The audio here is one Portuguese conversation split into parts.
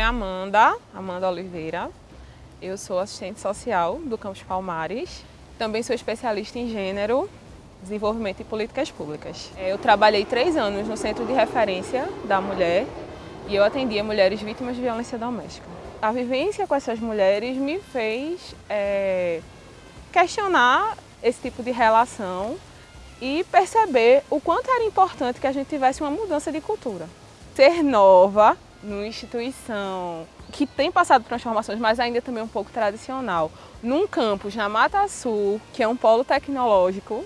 é Amanda, Amanda Oliveira. Eu sou assistente social do Campus Palmares. Também sou especialista em gênero, desenvolvimento e políticas públicas. É, eu trabalhei três anos no Centro de Referência da Mulher e eu atendia mulheres vítimas de violência doméstica. A vivência com essas mulheres me fez é, questionar esse tipo de relação e perceber o quanto era importante que a gente tivesse uma mudança de cultura. Ser nova numa instituição que tem passado transformações, mas ainda também um pouco tradicional, num campus na Mata Sul, que é um polo tecnológico,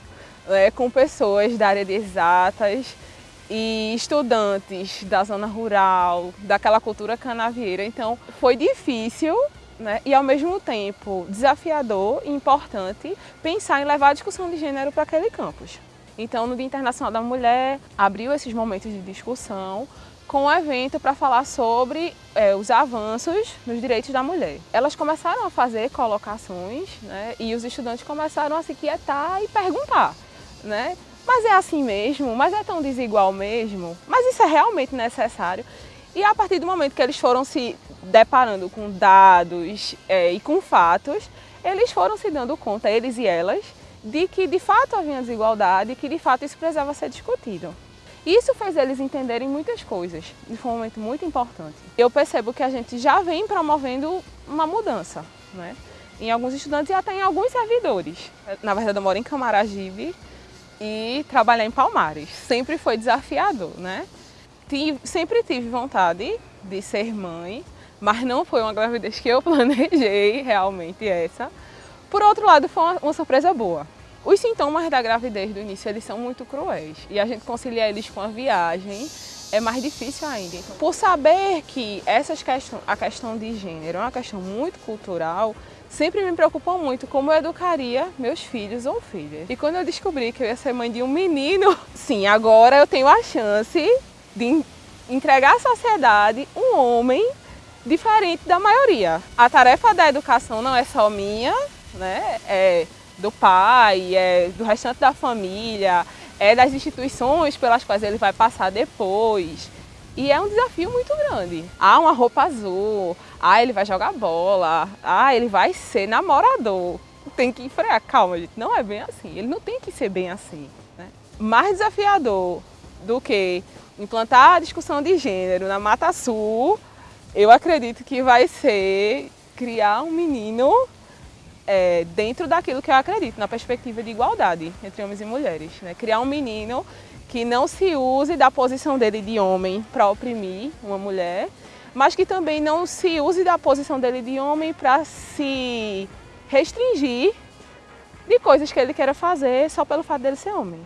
é, com pessoas da área de exatas e estudantes da zona rural, daquela cultura canavieira. Então foi difícil né, e ao mesmo tempo desafiador e importante pensar em levar a discussão de gênero para aquele campus. Então no Dia Internacional da Mulher abriu esses momentos de discussão com um evento para falar sobre é, os avanços nos direitos da mulher. Elas começaram a fazer colocações né, e os estudantes começaram a se quietar e perguntar. Né? Mas é assim mesmo? Mas é tão desigual mesmo? Mas isso é realmente necessário? E a partir do momento que eles foram se deparando com dados é, e com fatos, eles foram se dando conta, eles e elas, de que de fato havia desigualdade e que de fato isso precisava ser discutido. Isso fez eles entenderem muitas coisas, de um momento muito importante. Eu percebo que a gente já vem promovendo uma mudança, né? em alguns estudantes e até em alguns servidores. Na verdade, eu moro em Camaragibe e trabalhar em Palmares. Sempre foi desafiador, né? Sempre tive vontade de ser mãe, mas não foi uma gravidez que eu planejei, realmente essa. Por outro lado, foi uma, uma surpresa boa. Os sintomas da gravidez do início, eles são muito cruéis e a gente conciliar eles com a viagem é mais difícil ainda. Por saber que essas questões, a questão de gênero é uma questão muito cultural, sempre me preocupou muito como eu educaria meus filhos ou filhas. E quando eu descobri que eu ia ser mãe de um menino, sim, agora eu tenho a chance de entregar à sociedade um homem diferente da maioria. A tarefa da educação não é só minha, né? É do pai, é do restante da família, é das instituições pelas quais ele vai passar depois. E é um desafio muito grande. Ah, uma roupa azul, ah, ele vai jogar bola, ah, ele vai ser namorador. Tem que frear, calma, gente, não é bem assim. Ele não tem que ser bem assim. Né? Mais desafiador do que implantar a discussão de gênero na Mata Sul, eu acredito que vai ser criar um menino é, dentro daquilo que eu acredito, na perspectiva de igualdade entre homens e mulheres. Né? Criar um menino que não se use da posição dele de homem para oprimir uma mulher, mas que também não se use da posição dele de homem para se restringir de coisas que ele queira fazer só pelo fato dele ser homem.